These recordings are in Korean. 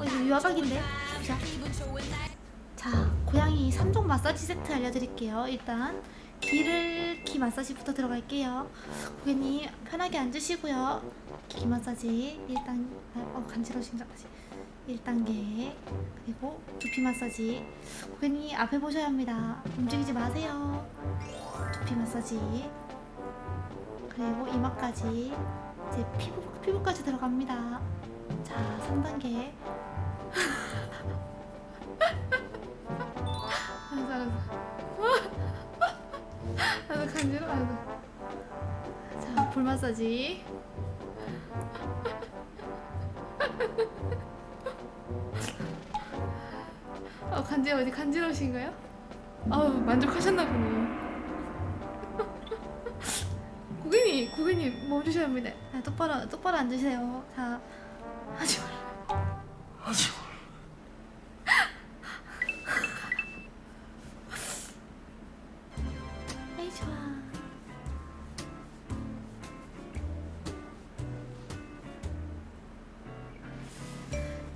어, 이거 유화각인데? 자. 자, 고양이 3종 마사지 세트 알려드릴게요. 일단 귀를 귀 마사지부터 들어갈게요. 고객님 편하게 앉으시고요. 귀 마사지 1단 어, 간지러우신가 다시 1단계 그리고 두피 마사지 고객님 앞에 보셔야 합니다. 움직이지 마세요. 두피 마사지 그리고 이마까지 이제 피부, 피부까지 들어갑니다. 자, 3단계 알았어 알았어. 나도 간지러 아이고 자볼 마사지. 어 간지러 어디 간지러우신가요? 아우 만족하셨나 보네요. 고객님 고객님 멈추셔야 합니다. 자, 똑바로 똑바로 앉으세요. 자 하지 좋아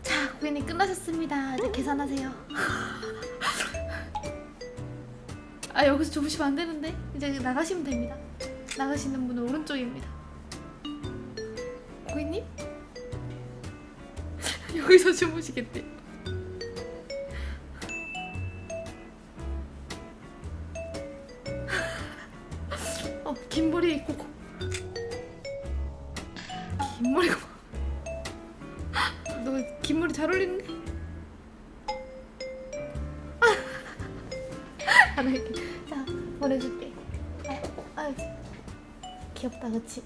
자 고객님 끝나셨습니다. 이제 계산하세요. 아 여기서 주무시면 안 되는데? 이제 나가시면 됩니다. 나가시는 분은 오른쪽입니다. 고객님? 여기서 주무시겠대 긴 머리 고- 긴 머리가 너긴 머리 잘 어울리는데? 안 할게 자 보내줄게 아, 아, 귀엽다 그치?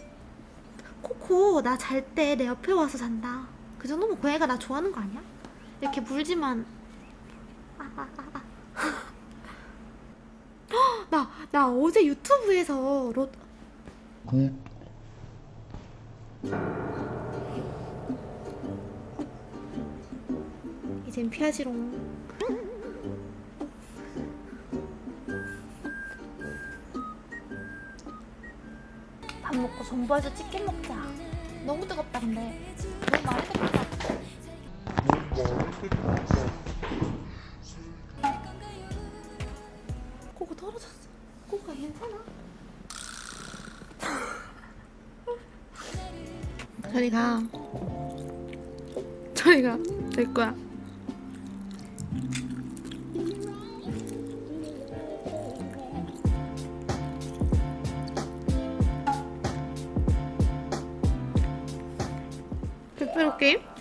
코코 나 잘 때 내 옆에 와서 잔다 그 정도면 고양이가 나 좋아하는 거 아니야? 이렇게 물지만 아, 아, 아, 아. 헉, 나, 나 어제 유튜브에서 로... 이젠 피하지롱. 밥 먹고 정부에서 치킨 먹자. 너무 뜨겁다 근데. 너무 많이 뜨겁다. 코코 떨어졌어 괜찮아. 저리가. 저리가. 될 거야. 페페로 게임?